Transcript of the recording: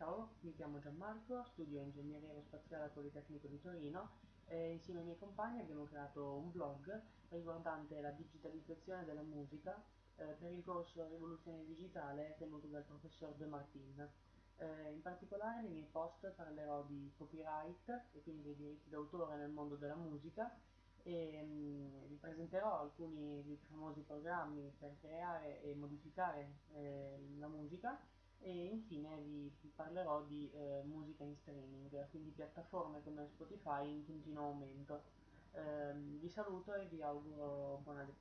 Ciao, mi chiamo Gianmarco, studio Ingegneria Aerospaziale al Politecnico di Torino e insieme ai miei compagni abbiamo creato un blog riguardante la digitalizzazione della musica eh, per il corso Rivoluzione Digitale tenuto dal professor De Martin. Eh, in particolare nei miei post parlerò di copyright e quindi dei diritti d'autore nel mondo della musica e mh, vi presenterò alcuni dei famosi programmi per creare e modificare eh, la musica e infine vi parlerò di eh, musica in streaming, quindi piattaforme come Spotify in continuo aumento. Eh, vi saluto e vi auguro buona lettura.